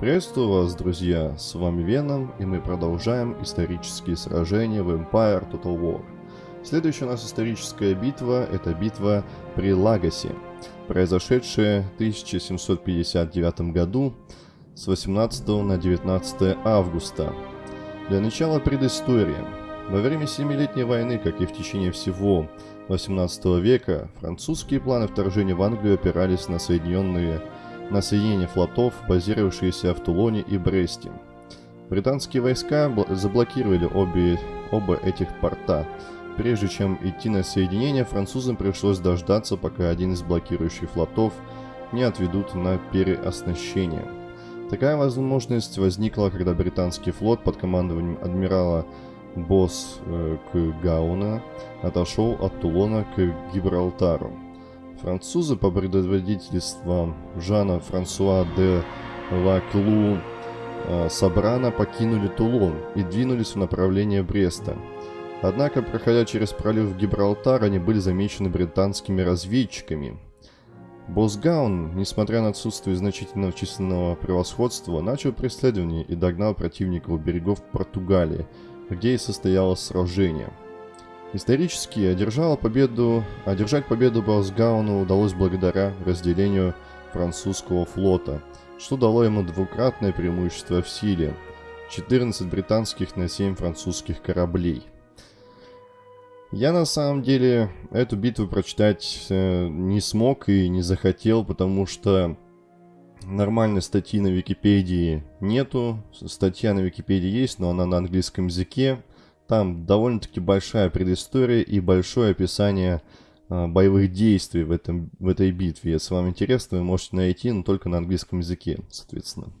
Приветствую вас, друзья! С вами Веном, и мы продолжаем исторические сражения в Empire Total War. Следующая у нас историческая битва – это битва при Лагосе, произошедшая в 1759 году с 18 на 19 августа. Для начала предыстория. Во время Семилетней войны, как и в течение всего 18 века, французские планы вторжения в Англию опирались на Соединенные на соединение флотов, базировавшиеся в Тулоне и Бресте. Британские войска заблокировали обе, оба этих порта. Прежде чем идти на соединение, французам пришлось дождаться, пока один из блокирующих флотов не отведут на переоснащение. Такая возможность возникла, когда британский флот под командованием адмирала Босс э, к Гауна отошел от Тулона к Гибралтару. Французы по предводительству Жана Франсуа де Лаклу э, Сабрана покинули Тулон и двинулись в направлении Бреста. Однако, проходя через пролив Гибралтар, они были замечены британскими разведчиками. Босгаун, несмотря на отсутствие значительного численного превосходства, начал преследование и догнал противника у берегов Португалии, где и состоялось сражение – Исторически одержала победу, одержать победу Баусгауну удалось благодаря разделению французского флота, что дало ему двукратное преимущество в силе – 14 британских на 7 французских кораблей. Я на самом деле эту битву прочитать э, не смог и не захотел, потому что нормальной статьи на Википедии нету. Статья на Википедии есть, но она на английском языке. Там довольно-таки большая предыстория и большое описание э, боевых действий в, этом, в этой битве. Если вам интересно, вы можете найти, но только на английском языке, соответственно.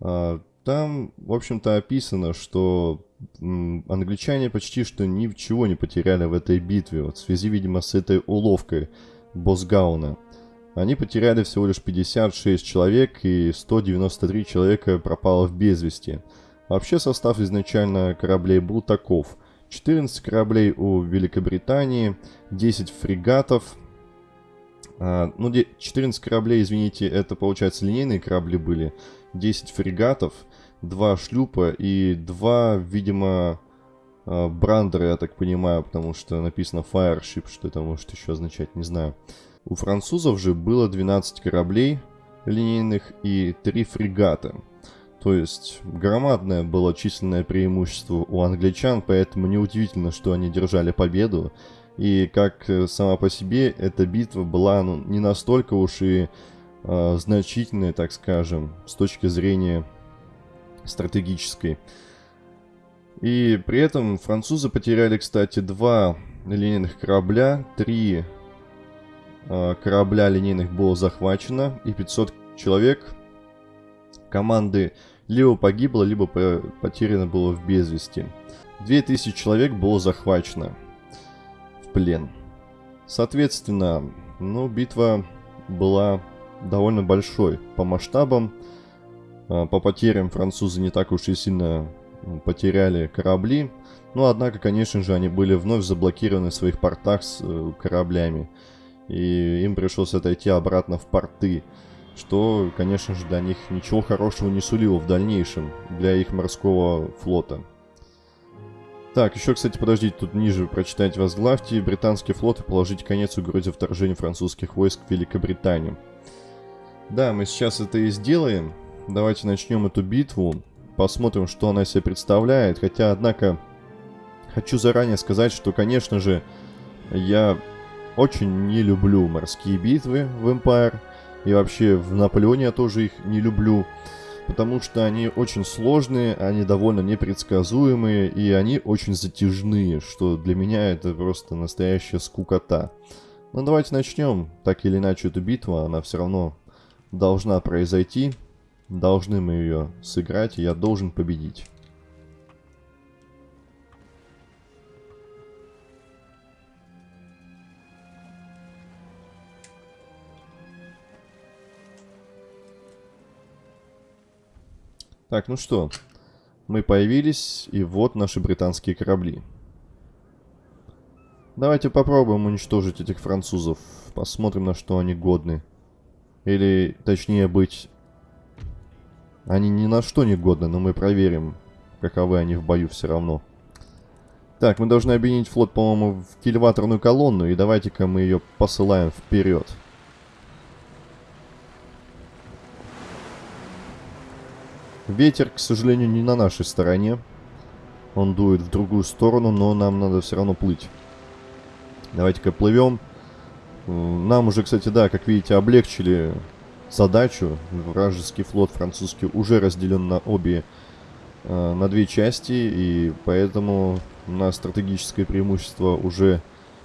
Э, там, в общем-то, описано, что англичане почти что ничего не потеряли в этой битве, вот в связи, видимо, с этой уловкой Босгауна. Они потеряли всего лишь 56 человек, и 193 человека пропало в безвести. Вообще состав изначально кораблей был таков. 14 кораблей у Великобритании, 10 фрегатов. А, ну, 14 кораблей, извините, это, получается, линейные корабли были. 10 фрегатов, 2 шлюпа и 2, видимо, а, брандера, я так понимаю, потому что написано Fireship, что это может еще означать, не знаю. У французов же было 12 кораблей линейных и 3 фрегата. То есть громадное было численное преимущество у англичан, поэтому неудивительно, что они держали победу. И как э, сама по себе эта битва была ну, не настолько уж и э, значительной, так скажем, с точки зрения стратегической. И при этом французы потеряли, кстати, два линейных корабля, три э, корабля линейных было захвачено и 500 человек команды либо погибло, либо потеряно было в безвести. 2000 человек было захвачено в плен. Соответственно, ну, битва была довольно большой по масштабам. А, по потерям французы не так уж и сильно потеряли корабли. Но, однако, конечно же, они были вновь заблокированы в своих портах с э, кораблями. И им пришлось отойти обратно в порты что, конечно же, для них ничего хорошего не сулило в дальнейшем для их морского флота. Так, еще, кстати, подождите, тут ниже прочитать возглавьте. Британский флот и положить конец угрозе вторжения французских войск в Великобританию. Да, мы сейчас это и сделаем. Давайте начнем эту битву. Посмотрим, что она себе представляет. Хотя, однако, хочу заранее сказать, что, конечно же, я очень не люблю морские битвы в Empire. И вообще в Наполеоне я тоже их не люблю, потому что они очень сложные, они довольно непредсказуемые, и они очень затяжные, что для меня это просто настоящая скукота. Ну давайте начнем. Так или иначе, эту битву, она все равно должна произойти. Должны мы ее сыграть, и я должен победить. Так, ну что, мы появились, и вот наши британские корабли. Давайте попробуем уничтожить этих французов. Посмотрим, на что они годны. Или, точнее быть, Они ни на что не годны, но мы проверим, каковы они в бою все равно. Так, мы должны объединить флот, по-моему, в кильваторную колонну, и давайте-ка мы ее посылаем вперед. Ветер, к сожалению, не на нашей стороне. Он дует в другую сторону, но нам надо все равно плыть. Давайте-ка плывем. Нам уже, кстати, да, как видите, облегчили задачу. Вражеский флот французский уже разделен на обе, э, на две части, и поэтому у нас стратегическое преимущество уже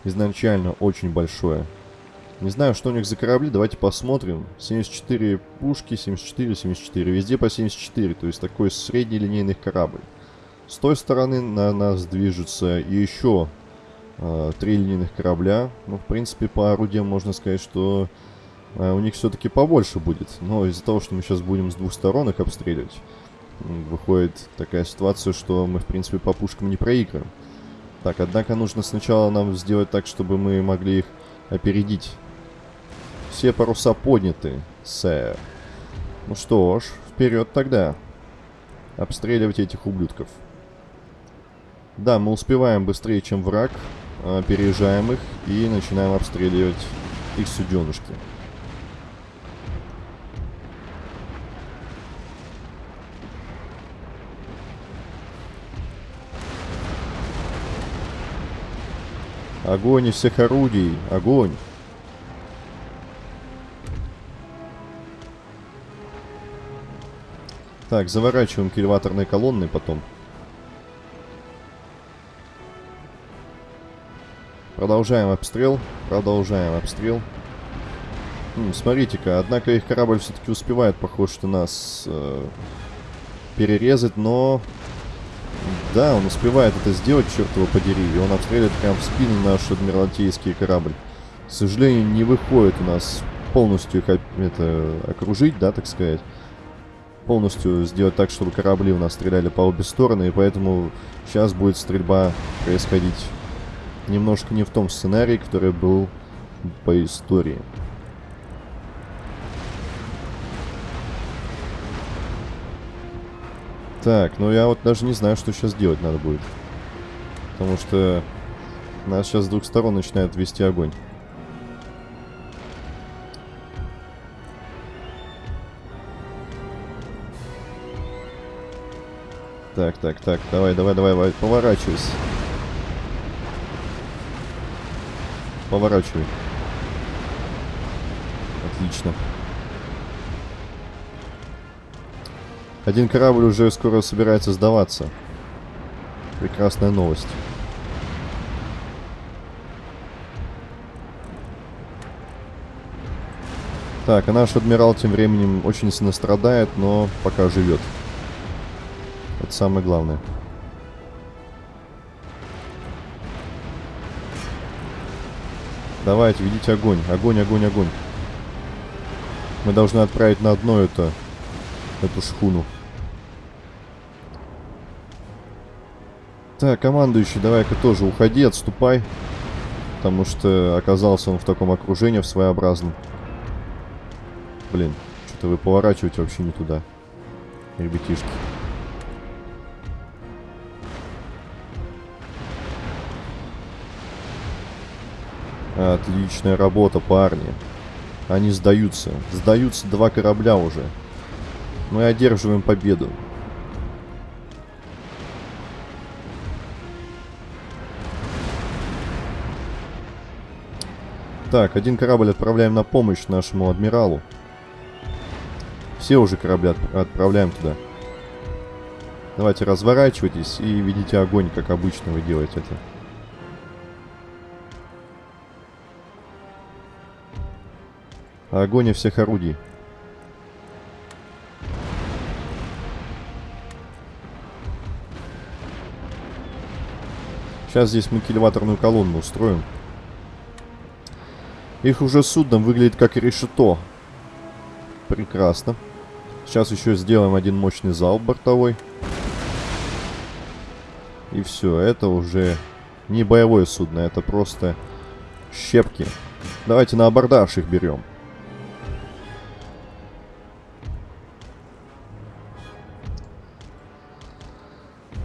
изначально очень большое. Не знаю, что у них за корабли, давайте посмотрим. 74 пушки, 74, 74, везде по 74, то есть такой средний линейный корабль. С той стороны на нас движется еще э, три линейных корабля. Ну, в принципе, по орудиям можно сказать, что э, у них все-таки побольше будет. Но из-за того, что мы сейчас будем с двух сторон их обстреливать, выходит такая ситуация, что мы, в принципе, по пушкам не проиграем. Так, однако нужно сначала нам сделать так, чтобы мы могли их опередить. Все паруса подняты, сэр. Ну что ж, вперед тогда. Обстреливать этих ублюдков. Да, мы успеваем быстрее, чем враг. Опережаем их и начинаем обстреливать их суденышки. Огонь из всех орудий! Огонь! Так, заворачиваем к элеваторной колонны потом. Продолжаем обстрел. Продолжаем обстрел. Смотрите-ка, однако их корабль все-таки успевает, похоже, что нас э, перерезать, но да, он успевает это сделать, черт его подери. И он обстреливает прям в спину наш адмиралтейский корабль. К сожалению, не выходит у нас полностью их это, окружить, да, так сказать. Полностью сделать так, чтобы корабли у нас стреляли по обе стороны. И поэтому сейчас будет стрельба происходить немножко не в том сценарии, который был по истории. Так, ну я вот даже не знаю, что сейчас делать надо будет. Потому что нас сейчас с двух сторон начинает вести огонь. Так, так, так, давай, давай, давай, давай, поворачивайся. Поворачивай. Отлично. Один корабль уже скоро собирается сдаваться. Прекрасная новость. Так, а наш адмирал тем временем очень сильно страдает, но пока живет. Это самое главное. Давайте, ведите огонь. Огонь, огонь, огонь. Мы должны отправить на дно это, эту шхуну. Так, командующий, давай-ка тоже уходи, отступай. Потому что оказался он в таком окружении, в своеобразном. Блин, что-то вы поворачиваете вообще не туда. Ребятишки. Отличная работа, парни. Они сдаются. Сдаются два корабля уже. Мы одерживаем победу. Так, один корабль отправляем на помощь нашему адмиралу. Все уже корабли от отправляем туда. Давайте разворачивайтесь и ведите огонь, как обычно вы делаете это. Огонь всех орудий. Сейчас здесь мы кильваторную колонну устроим. Их уже судном выглядит как решето. Прекрасно. Сейчас еще сделаем один мощный залп бортовой. И все, это уже не боевое судно, это просто щепки. Давайте на абордаж их берем.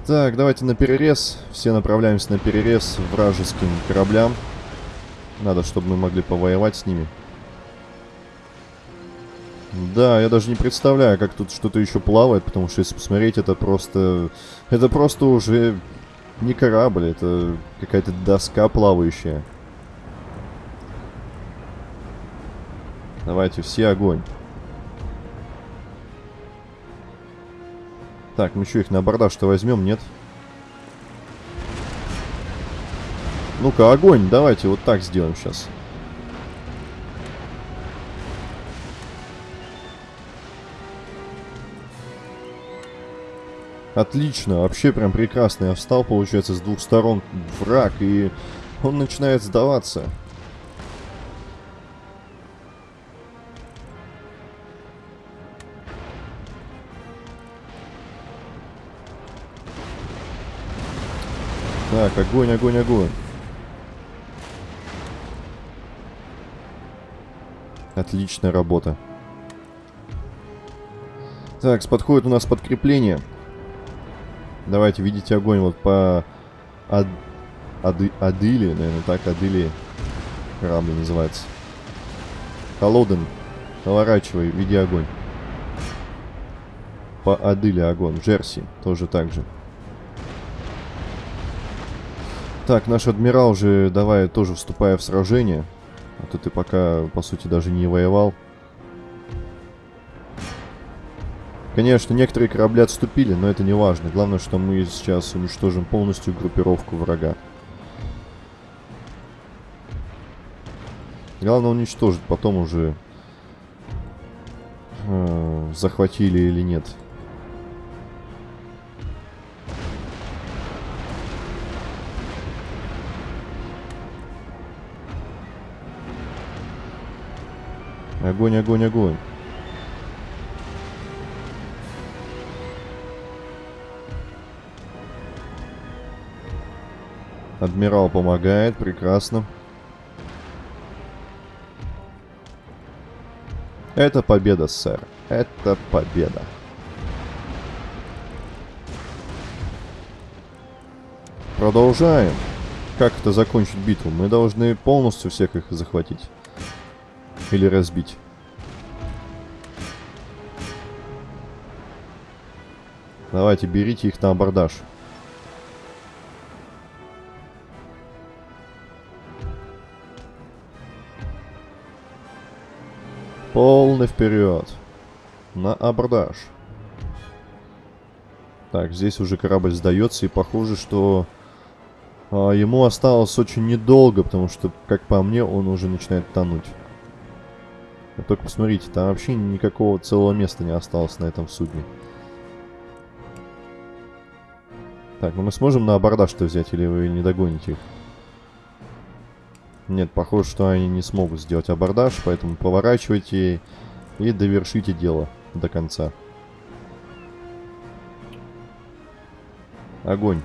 Так, давайте на перерез. Все направляемся на перерез вражеским кораблям. Надо, чтобы мы могли повоевать с ними. Да, я даже не представляю, как тут что-то еще плавает, потому что если посмотреть, это просто... Это просто уже не корабль, это какая-то доска плавающая. Давайте, все огонь. Так, мы еще их на абордаж-то возьмем, нет? Ну-ка, огонь, давайте вот так сделаем сейчас. Отлично, вообще прям прекрасно. Я встал, получается, с двух сторон враг, и он начинает сдаваться. Так, огонь, огонь, огонь. Отличная работа. Так, подходит у нас подкрепление. Давайте, видите огонь вот по Ад... Ады... Адыли, наверное, так, Адыли корабль называется. Холоден, поворачивай, види огонь. По Адыле огонь. Джерси тоже так же. Так, наш адмирал уже, давай, тоже вступая в сражение. А то ты пока, по сути, даже не воевал. Конечно, некоторые корабли отступили, но это не важно. Главное, что мы сейчас уничтожим полностью группировку врага. Главное уничтожить, потом уже э, захватили или нет. Огонь, огонь, огонь. Адмирал помогает, прекрасно. Это победа, сэр. Это победа. Продолжаем. Как это закончить битву? Мы должны полностью всех их захватить. Или разбить. Давайте, берите их на абордаж. Полный вперед. На абордаж. Так, здесь уже корабль сдается, и похоже, что а, ему осталось очень недолго, потому что, как по мне, он уже начинает тонуть. Только посмотрите, там вообще никакого целого места не осталось на этом судне. Так, ну мы сможем на абордаж-то взять, или вы не догоните их? Нет, похоже, что они не смогут сделать абордаж, поэтому поворачивайте и довершите дело до конца. Огонь.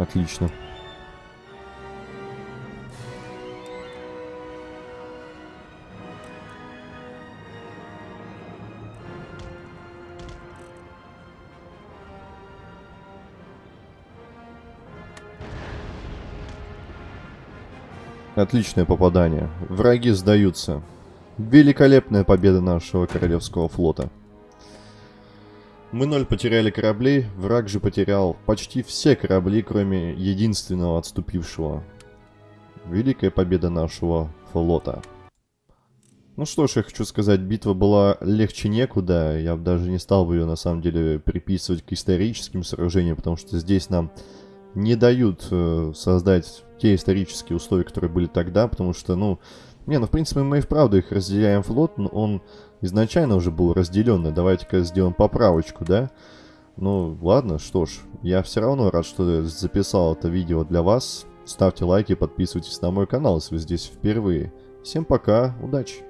Отлично. Отличное попадание. Враги сдаются. Великолепная победа нашего Королевского флота. Мы ноль потеряли кораблей, враг же потерял почти все корабли, кроме единственного отступившего. Великая победа нашего флота. Ну что ж, я хочу сказать, битва была легче некуда. Я даже не стал бы ее на самом деле приписывать к историческим сражениям, потому что здесь нам не дают э, создать те исторические условия, которые были тогда, потому что, ну, не, ну, в принципе, мы и вправду их разделяем флот, но он изначально уже был разделенный. Давайте-ка сделаем поправочку, да? Ну, ладно, что ж, я все равно рад, что записал это видео для вас. Ставьте лайки, подписывайтесь на мой канал, если вы здесь впервые. Всем пока, удачи!